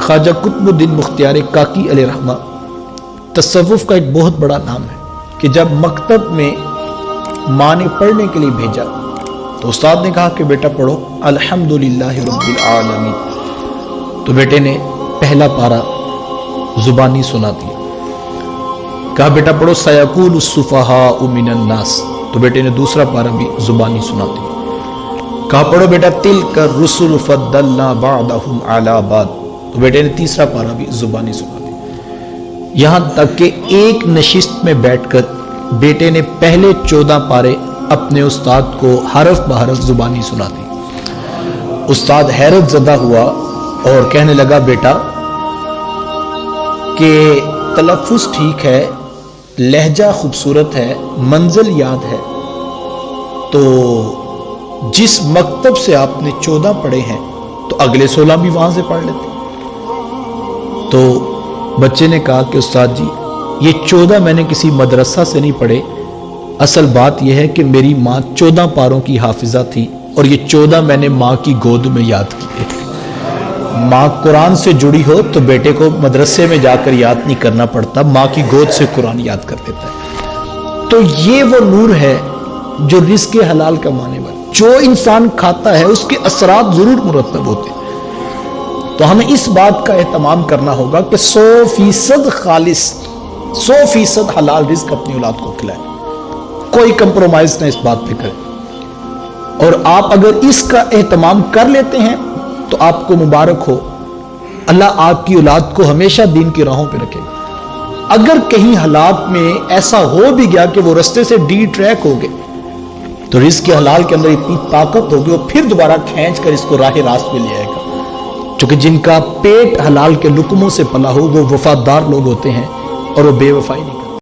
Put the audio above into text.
ख्वाजा कुतुबुद्दीन मुख्तियार काकी अल रहमा। तसवुफ़ का एक बहुत बड़ा नाम है कि जब मकतब में माँ ने पढ़ने के लिए भेजा तो उस्ताद ने कहा कि बेटा पढ़ो, अल्हम्दुलिल्लाह रब्बिल आलमीन। तो बेटे ने पहला पारा जुबानी सुना दिया। कहा, बेटा पढ़ो, सयाकुल सुफहा उमिनन्नास तो बेटे ने दूसरा पारा भी जुबानी सुना दिया। कहा, पढ़ो बेटा तिल कर रसुल फद्दलना बादहुम अला बाद। तो बेटे ने तीसरा पारा भी जुबानी सुना दिया यहाँ तक कि एक नशिस्त में बैठकर बेटे ने पहले चौदह पारे अपने उस्ताद को हरफ बहरफ जुबानी सुना दी। उस्ताद हैरत जदा हुआ और कहने लगा, बेटा, कि तलफ़ुज़ ठीक है, लहजा खूबसूरत है, मंजिल याद है तो जिस मकतब से आपने चौदह पढ़े हैं तो अगले सोलह भी वहाँ से पढ़ लेते। तो बच्चे ने कहा कि उस्ताद जी, ये चौदह मैंने किसी मदरसा से नहीं पढ़े। असल बात यह है कि मेरी माँ चौदह पारों की हाफिजा थी और ये चौदह मैंने माँ की गोद में याद किए माँ कुरान से जुड़ी हो तो बेटे को मदरसे में जाकर याद नहीं करना पड़ता, माँ की गोद से कुरान याद कर देता है। तो ये वो नूर है जो रिस्क हलाल कमाने वाला, जो इंसान खाता है, उसके असरात ज़रूर मुरतब होते तो हमें इस बात का एहतमाम करना होगा कि सौ फ़ीसद खालिश सौ फ़ीसद हलाल रिस्क अपनी औलाद को खिलाए। कोई कंप्रोमाइज ना इस बात पे करें। और आप अगर इसका एहतमाम कर लेते हैं तो आपको मुबारक हो। अल्लाह आपकी औलाद को हमेशा दीन की राहों पे रखेगा। अगर कहीं हालात में ऐसा हो भी गया कि वो रस्ते से डी ट्रैक हो गए तो रिस्क के हलाल के अंदर इतनी ताकत होगी, वो फिर दोबारा खींच कर इसको राह रास्त में ले आएगा। क्योंकि जिनका पेट हलाल के लुकमों से पला हो, वो वफादार लोग होते हैं और वो बेवफाई नहीं